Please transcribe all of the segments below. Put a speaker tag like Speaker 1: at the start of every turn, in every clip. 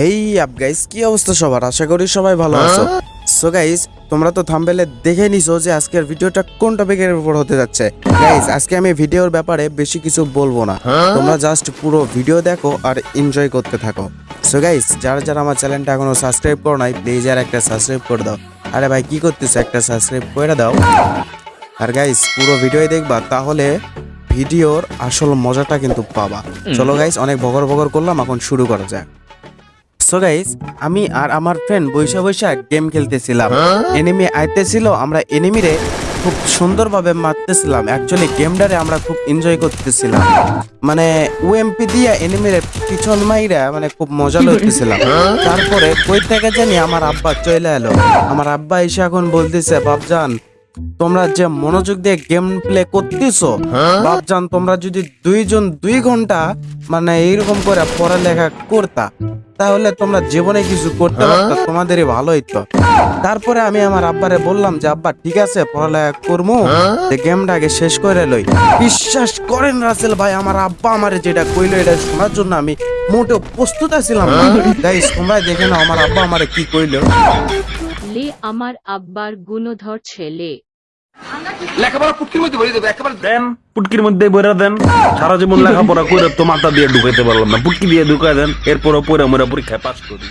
Speaker 1: হেই up guys কি অবস্থা সবার? আশা করি সবাই ভালো আছো। সো গাইস তোমরা তো থাম্বেলে দেখে নিছো যে আজকের ভিডিওটা কোন টপিকের উপর হতে যাচ্ছে। গাইস আজকে আমি ভিডিওর ব্যাপারে বেশি কিছু বলব না। তোমরা জাস্ট পুরো ভিডিও দেখো আর এনজয় করতে থাকো। সো গাইস যারা যারা আমার চ্যানেলটা এখনও সাবস্ক্রাইব করো নাই প্লিজ আর একটা সাবস্ক্রাইব করে দাও। আরে ভাই কি করতেছো? একটা সাবস্ক্রাইব করে দাও। আর গাইস পুরো ভিডিও দেখবা তাহলে ভিডিওর আসল মজাটা কিন্তু পাবা। চলো গাইস অনেক বগর বগর করলাম এখন শুরু করা যাক। সো গাইস আমি আর আমার ফ্রেন্ড বৈশা বৈশা গেম খেলতেছিলাম। এনিমি আইতেছিল, আমরা এনিমিরে খুব সুন্দরভাবে মারতেছিলাম। অ্যাকচুয়ালি গেমটারে আমরা খুব এনজয় করতেছিলাম। মানে ওএমপি দিয়ে এনিমিরে পিছন মাইরা মানে খুব মজা লইতেছিলাম। তারপরে কই থেকে জানি আমার আব্বা চলে এলো। আমার আব্বা এসে এখন বলতেছে বাপজান তোমরা যে মনোযোগ দিয়ে গেম প্লে করতেছো বাপজান তোমরা যদি দুইজন দুই ঘণ্টা মানে এইরকম করে পড়ালেখা করতা তাহলে তোমরা জীবনে কিছু করতে পারতা তোমাদেরই ভালো হইতো তারপরে আমি আমার আব্বারে বললাম যে আব্বা ঠিক আছে পড়ালেখা করব যে গেমটা আগে শেষ করে লই। বিশ্বাস করেন রাসেল ভাই আমার আব্বা আমার যেটা কইলো এটা শোনার জন্য আমি মোটেও প্রস্তুত আছিলাম না। গাইস তোমরা দেখে নাও আমার আব্বা আমারে কি কইলো।
Speaker 2: লে আমার আব্বার গুণধর ছেলে।
Speaker 3: লেখাপড়া পুটকির মধ্যে ভরে দেবে একেবারে
Speaker 4: দেন পুটকির মধ্যে বইরা দেন। সারা জীবন লেখাপড়া করে তো মাথা দিয়ে ঢুকাইতে পারলাম না। পুটকি দিয়ে ঢুকাই দেন এরপর পরে আমরা পরীক্ষায় পাস করি।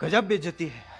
Speaker 3: গজব বেজতি
Speaker 5: Can